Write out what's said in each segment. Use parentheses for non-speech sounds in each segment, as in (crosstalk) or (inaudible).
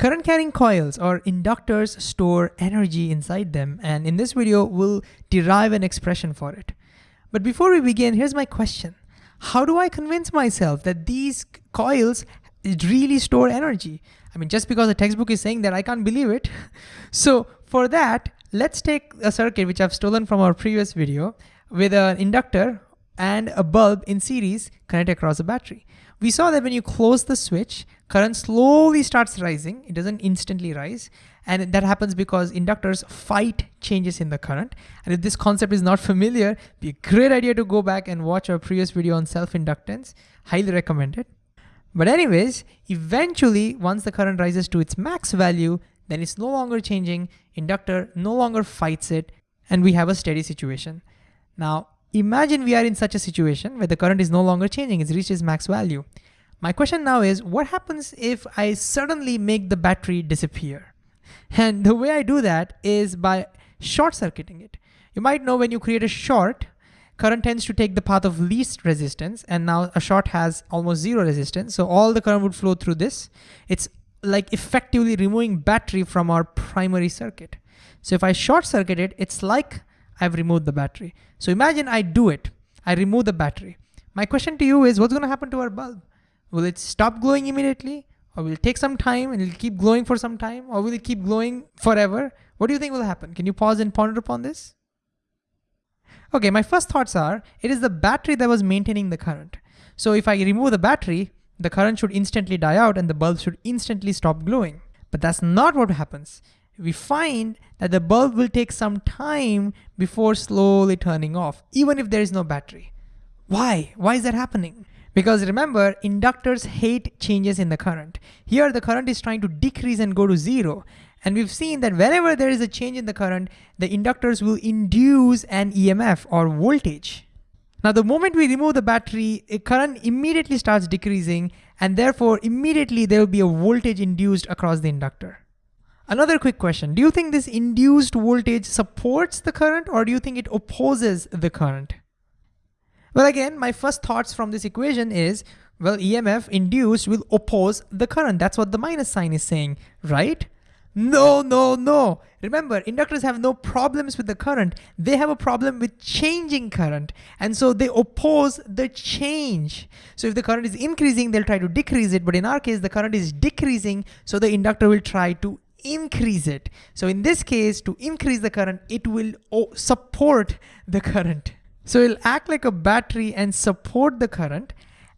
Current carrying coils or inductors store energy inside them. And in this video, we'll derive an expression for it. But before we begin, here's my question. How do I convince myself that these coils really store energy? I mean, just because the textbook is saying that, I can't believe it. (laughs) So for that, let's take a circuit which I've stolen from our previous video with an inductor and a bulb in series connected across a battery. We saw that when you close the switch, current slowly starts rising. It doesn't instantly rise. And that happens because inductors fight changes in the current. And if this concept is not familiar, be a great idea to go back and watch our previous video on self-inductance. Highly recommended. But anyways, eventually, once the current rises to its max value, then it's no longer changing, inductor no longer fights it, and we have a steady situation. Now, Imagine we are in such a situation where the current is no longer changing, it's reached its max value. My question now is, what happens if I suddenly make the battery disappear? (laughs) And the way I do that is by short circuiting it. You might know when you create a short, current tends to take the path of least resistance, and now a short has almost zero resistance, so all the current would flow through this. It's like effectively removing battery from our primary circuit. So if I short circuit it, it's like I've removed the battery. So imagine I do it. I remove the battery. My question to you is what's gonna happen to our bulb? Will it stop glowing immediately? Or will it take some time and it'll keep glowing for some time? Or will it keep glowing forever? What do you think will happen? Can you pause and ponder upon this? Okay, my first thoughts are, it is the battery that was maintaining the current. So if I remove the battery, the current should instantly die out and the bulb should instantly stop glowing. But that's not what happens we find that the bulb will take some time before slowly turning off, even if there is no battery. Why? Why is that happening? Because remember, inductors hate changes in the current. Here the current is trying to decrease and go to zero. And we've seen that whenever there is a change in the current, the inductors will induce an EMF or voltage. Now the moment we remove the battery, a current immediately starts decreasing and therefore immediately there will be a voltage induced across the inductor. Another quick question. Do you think this induced voltage supports the current or do you think it opposes the current? Well, again, my first thoughts from this equation is, well, EMF induced will oppose the current. That's what the minus sign is saying, right? No, no, no. Remember, inductors have no problems with the current. They have a problem with changing current. And so they oppose the change. So if the current is increasing, they'll try to decrease it. But in our case, the current is decreasing. So the inductor will try to increase it. So in this case, to increase the current, it will support the current. So it'll act like a battery and support the current.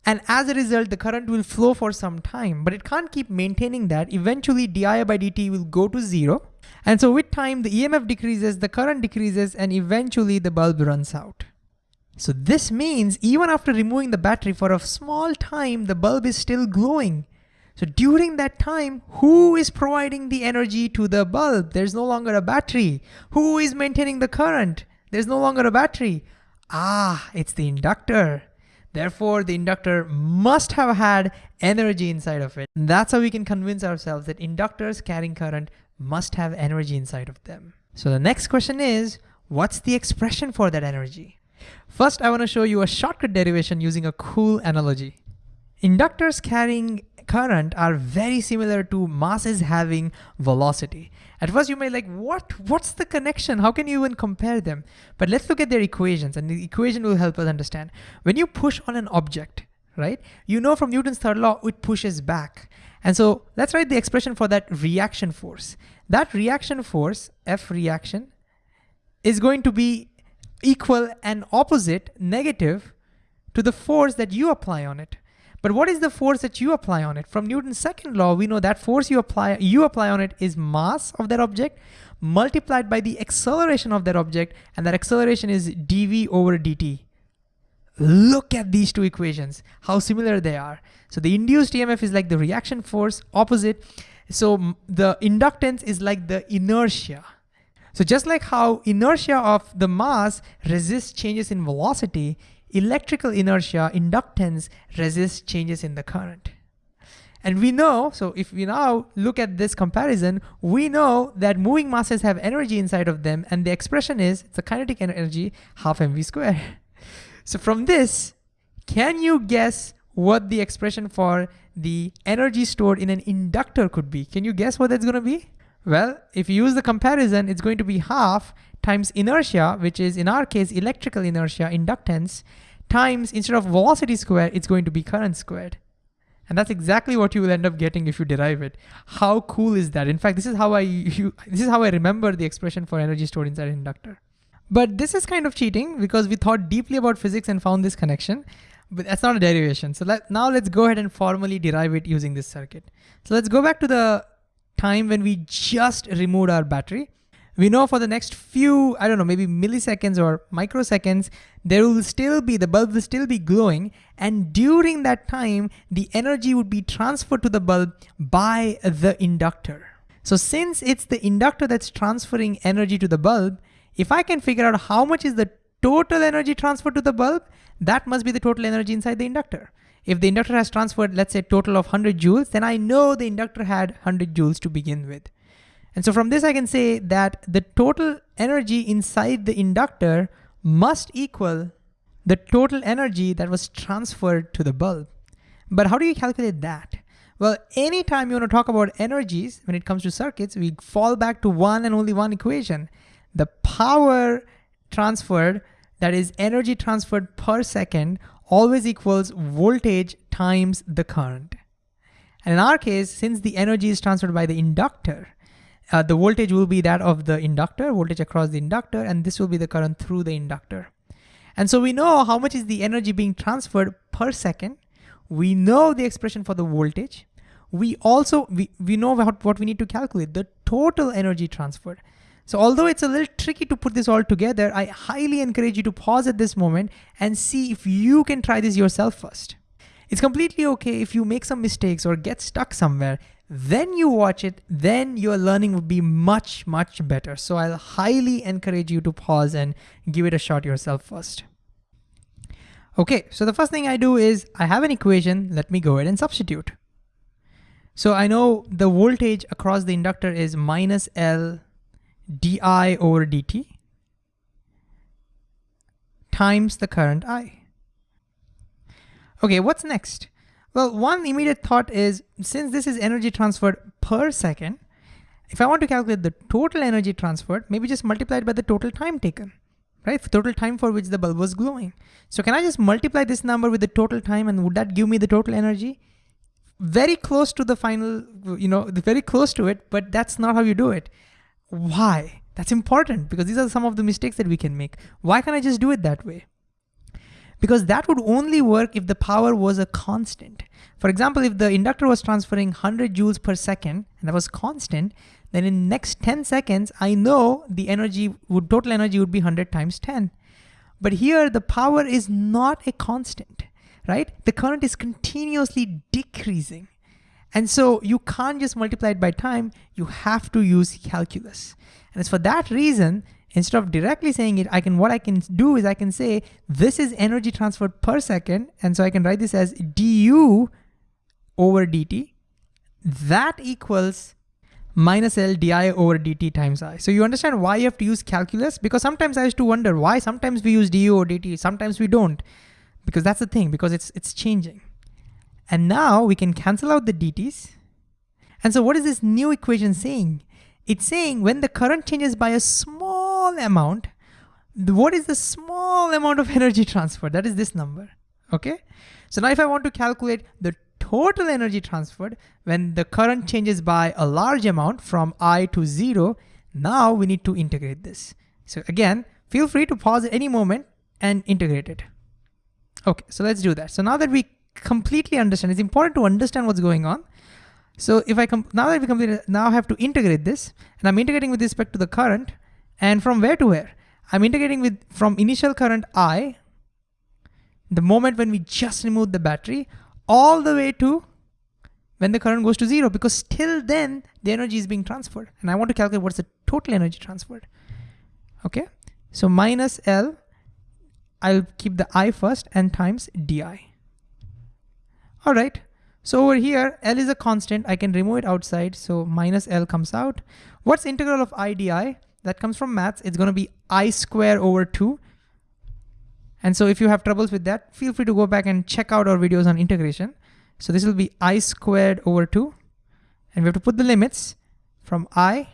And as a result, the current will flow for some time, but it can't keep maintaining that. Eventually di by dt will go to zero. And so with time, the EMF decreases, the current decreases, and eventually the bulb runs out. So this means even after removing the battery for a small time, the bulb is still glowing. So during that time, who is providing the energy to the bulb? There's no longer a battery. Who is maintaining the current? There's no longer a battery. Ah, it's the inductor. Therefore, the inductor must have had energy inside of it. And that's how we can convince ourselves that inductors carrying current must have energy inside of them. So the next question is, what's the expression for that energy? First, I wanna show you a shortcut derivation using a cool analogy. Inductors carrying current are very similar to masses having velocity. At first you may like, what? What's the connection? How can you even compare them? But let's look at their equations and the equation will help us understand. When you push on an object, right? You know from Newton's third law, it pushes back. And so let's write the expression for that reaction force. That reaction force, F reaction, is going to be equal and opposite, negative, to the force that you apply on it. But what is the force that you apply on it? From Newton's second law, we know that force you apply, you apply on it is mass of that object multiplied by the acceleration of that object, and that acceleration is dv over dt. Look at these two equations, how similar they are. So the induced EMF is like the reaction force opposite. So the inductance is like the inertia. So just like how inertia of the mass resists changes in velocity, electrical inertia, inductance resists changes in the current. And we know, so if we now look at this comparison, we know that moving masses have energy inside of them and the expression is, it's a kinetic energy, half mv squared. (laughs) So from this, can you guess what the expression for the energy stored in an inductor could be. Can you guess what that's gonna be? Well, if you use the comparison, it's going to be half times inertia, which is in our case, electrical inertia, inductance, times instead of velocity squared, it's going to be current squared. And that's exactly what you will end up getting if you derive it. How cool is that? In fact, this is how I (laughs) you, this is how I remember the expression for energy stored inside an inductor. But this is kind of cheating because we thought deeply about physics and found this connection, but that's not a derivation. So let, now let's go ahead and formally derive it using this circuit. So let's go back to the time when we just removed our battery. We know for the next few, I don't know, maybe milliseconds or microseconds, there will still be, the bulb will still be glowing. And during that time, the energy would be transferred to the bulb by the inductor. So since it's the inductor that's transferring energy to the bulb, if I can figure out how much is the total energy transferred to the bulb, that must be the total energy inside the inductor. If the inductor has transferred, let's say total of 100 joules, then I know the inductor had 100 joules to begin with. And so from this, I can say that the total energy inside the inductor must equal the total energy that was transferred to the bulb. But how do you calculate that? Well, anytime you want to talk about energies when it comes to circuits, we fall back to one and only one equation. The power transferred, that is energy transferred per second, always equals voltage times the current. And in our case, since the energy is transferred by the inductor, uh, the voltage will be that of the inductor, voltage across the inductor, and this will be the current through the inductor. And so we know how much is the energy being transferred per second. We know the expression for the voltage. We also, we, we know what, what we need to calculate, the total energy transferred. So although it's a little tricky to put this all together, I highly encourage you to pause at this moment and see if you can try this yourself first. It's completely okay if you make some mistakes or get stuck somewhere then you watch it, then your learning would be much, much better. So I'll highly encourage you to pause and give it a shot yourself first. Okay, so the first thing I do is I have an equation, let me go ahead and substitute. So I know the voltage across the inductor is minus L di over dt times the current I. Okay, what's next? Well, one immediate thought is, since this is energy transferred per second, if I want to calculate the total energy transferred, maybe just multiply it by the total time taken, right? The total time for which the bulb was glowing. So can I just multiply this number with the total time and would that give me the total energy? Very close to the final, you know, very close to it, but that's not how you do it. Why? That's important because these are some of the mistakes that we can make. Why can't I just do it that way? because that would only work if the power was a constant. For example, if the inductor was transferring 100 joules per second and that was constant, then in the next 10 seconds, I know the energy would total energy would be 100 times 10. But here the power is not a constant, right? The current is continuously decreasing. And so you can't just multiply it by time, you have to use calculus. And it's for that reason Instead of directly saying it, I can what I can do is I can say this is energy transferred per second, and so I can write this as du over dt. That equals minus L di over dt times i. So you understand why you have to use calculus? Because sometimes I used to wonder why sometimes we use du over dt, sometimes we don't. Because that's the thing, because it's, it's changing. And now we can cancel out the dt's. And so what is this new equation saying? It's saying when the current changes by a small amount, what is the small amount of energy transfer? That is this number, okay? So now if I want to calculate the total energy transferred when the current changes by a large amount from I to zero, now we need to integrate this. So again, feel free to pause at any moment and integrate it. Okay, so let's do that. So now that we completely understand, it's important to understand what's going on. So if I come now that we completed, now I have to integrate this and I'm integrating with respect to the current and from where to where? I'm integrating with from initial current I, the moment when we just removed the battery, all the way to when the current goes to zero because till then the energy is being transferred and I want to calculate what's the total energy transferred. Okay, so minus L, I'll keep the I first and times di. All right, so over here, L is a constant. I can remove it outside. So minus L comes out. What's integral of I di? That comes from maths. It's going to be I square over 2. And so if you have troubles with that, feel free to go back and check out our videos on integration. So this will be i squared over 2. And we have to put the limits from i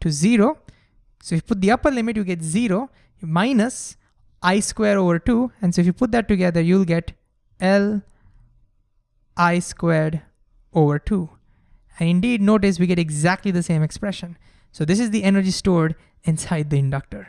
to 0. So if you put the upper limit, you get 0 minus i square over 2. And so if you put that together, you'll get L i squared over 2. And indeed, notice we get exactly the same expression. So this is the energy stored inside the inductor.